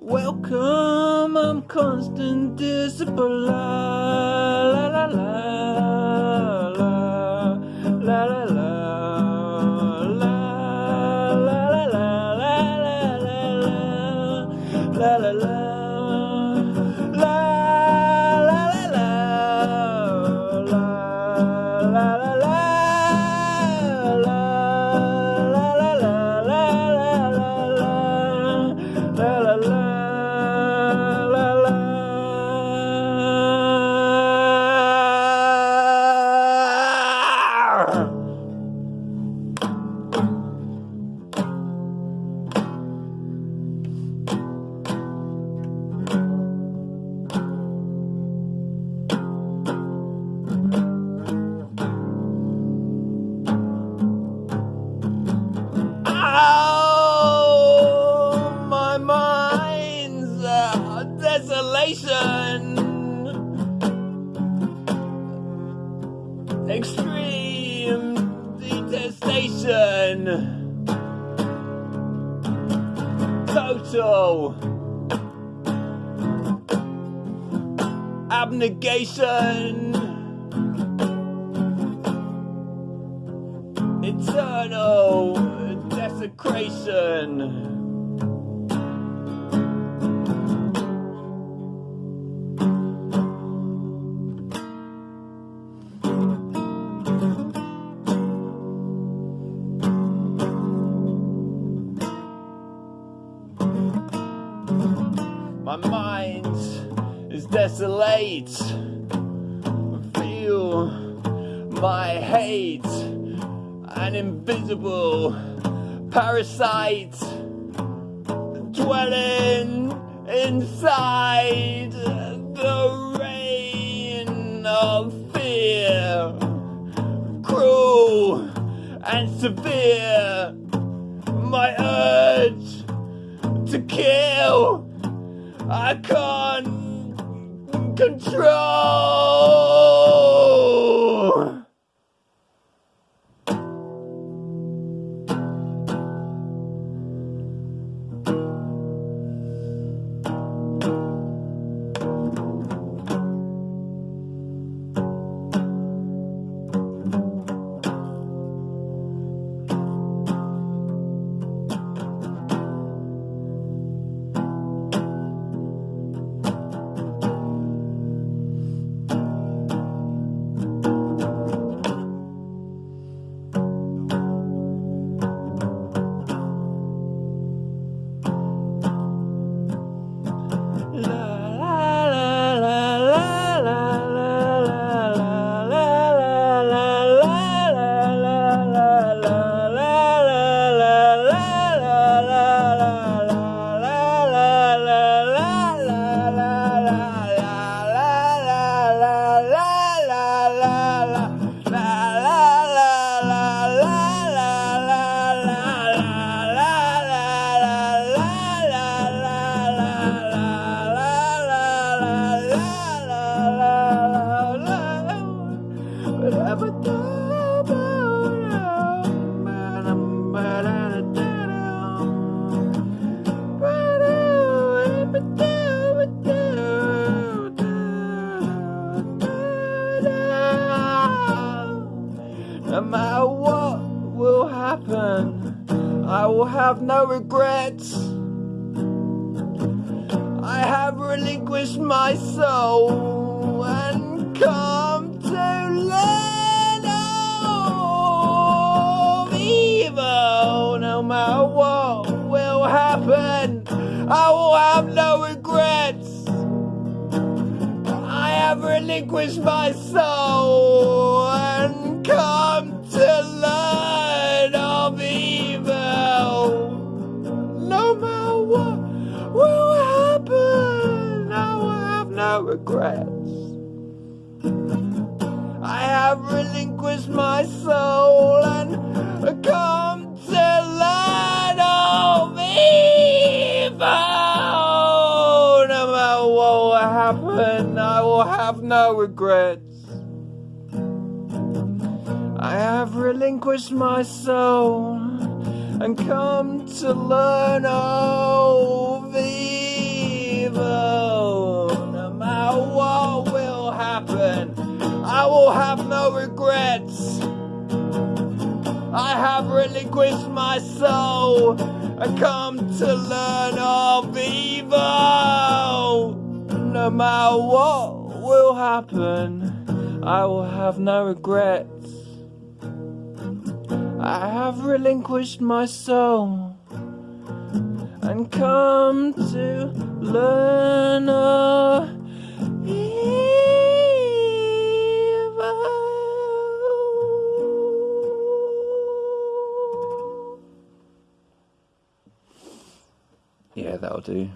Welcome, I'm constant discipline. La la la desolation. Extreme detestation. Total abnegation. Eternal desecration. Mind is desolate. Feel my hate, an invisible parasite dwelling inside the rain of fear, cruel and severe. My urge to kill. I can't control. No matter what will happen, I will have no regrets. I have relinquished my soul and come to learn Relinquished my soul and come to learn of evil. No matter what will happen, I will have no regrets. I have relinquished my soul and have no regrets. I have relinquished my soul and come to learn of evil. No matter what will happen, I will have no regrets. I have relinquished my soul and come to learn of evil. No matter what will happen, I will have no regrets. I have relinquished my soul and come to learn of. Yeah, that'll do.